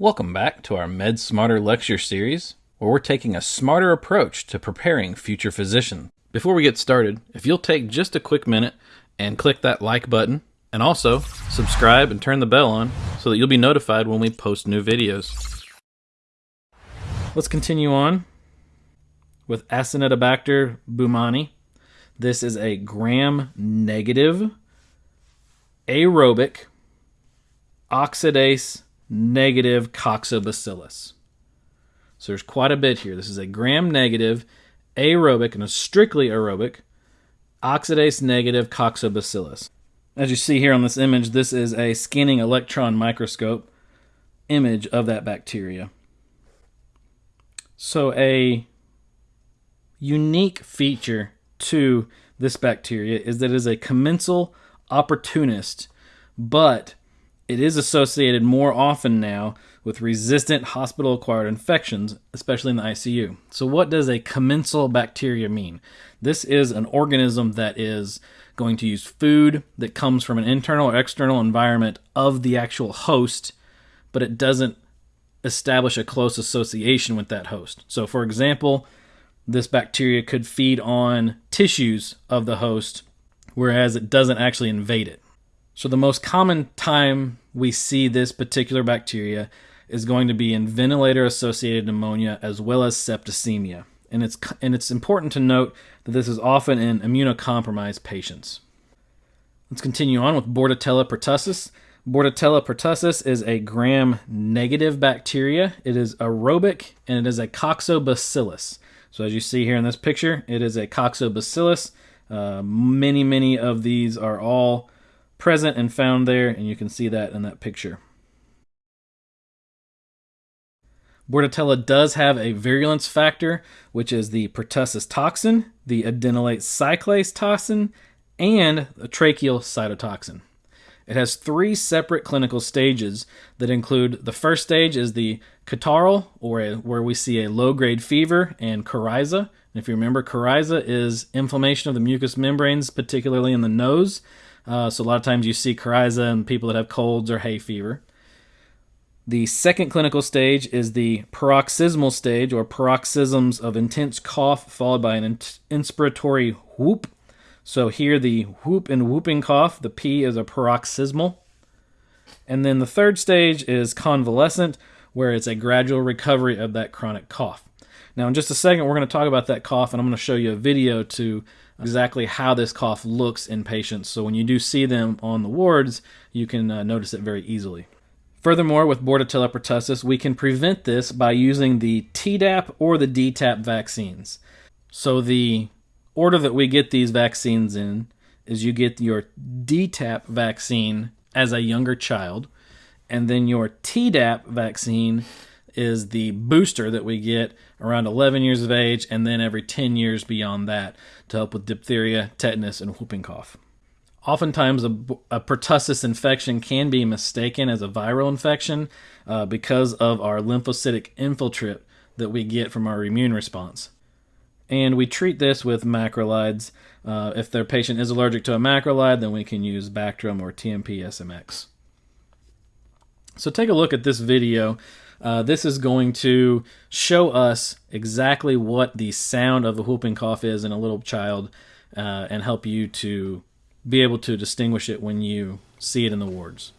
Welcome back to our Med Smarter lecture series, where we're taking a smarter approach to preparing future physicians. Before we get started, if you'll take just a quick minute and click that like button, and also subscribe and turn the bell on so that you'll be notified when we post new videos. Let's continue on with Acinetobacter baumannii. This is a gram negative aerobic oxidase negative coccobacillus. So there's quite a bit here. This is a gram negative aerobic and a strictly aerobic oxidase negative coccobacillus. As you see here on this image, this is a scanning electron microscope image of that bacteria. So a unique feature to this bacteria is that it is a commensal opportunist, but it is associated more often now with resistant hospital acquired infections, especially in the ICU. So, what does a commensal bacteria mean? This is an organism that is going to use food that comes from an internal or external environment of the actual host, but it doesn't establish a close association with that host. So, for example, this bacteria could feed on tissues of the host, whereas it doesn't actually invade it. So, the most common time we see this particular bacteria is going to be in ventilator associated pneumonia as well as septicemia. And it's, and it's important to note that this is often in immunocompromised patients. Let's continue on with Bordetella pertussis. Bordetella pertussis is a gram negative bacteria. It is aerobic and it is a coccobacillus. So, as you see here in this picture, it is a coccobacillus. Uh, many, many of these are all present and found there, and you can see that in that picture. Bordetella does have a virulence factor, which is the pertussis toxin, the adenylate cyclase toxin, and a tracheal cytotoxin. It has three separate clinical stages that include the first stage is the catarrhal, or a, where we see a low-grade fever and coryza. And if you remember, coryza is inflammation of the mucous membranes, particularly in the nose. Uh, so a lot of times you see coryza in people that have colds or hay fever. The second clinical stage is the paroxysmal stage, or paroxysms of intense cough followed by an inspiratory whoop. So here the whoop and whooping cough, the P is a paroxysmal. And then the third stage is convalescent, where it's a gradual recovery of that chronic cough. Now, in just a second, we're going to talk about that cough, and I'm going to show you a video to exactly how this cough looks in patients. So when you do see them on the wards, you can uh, notice it very easily. Furthermore, with Bordetella pertussis, we can prevent this by using the Tdap or the DTaP vaccines. So the order that we get these vaccines in is you get your DTaP vaccine as a younger child, and then your Tdap vaccine is the booster that we get around 11 years of age and then every 10 years beyond that to help with diphtheria, tetanus, and whooping cough. Oftentimes, a, a pertussis infection can be mistaken as a viral infection uh, because of our lymphocytic infiltrate that we get from our immune response. And we treat this with macrolides. Uh, if their patient is allergic to a macrolide, then we can use Bactrim or TMP SMX. So take a look at this video uh, this is going to show us exactly what the sound of the whooping cough is in a little child uh, and help you to be able to distinguish it when you see it in the wards.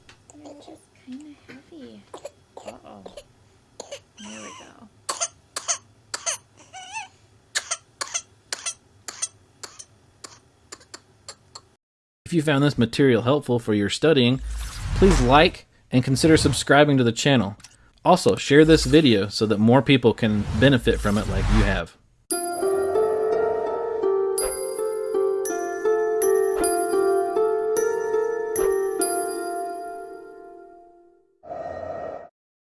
If you found this material helpful for your studying, please like and consider subscribing to the channel. Also, share this video so that more people can benefit from it like you have.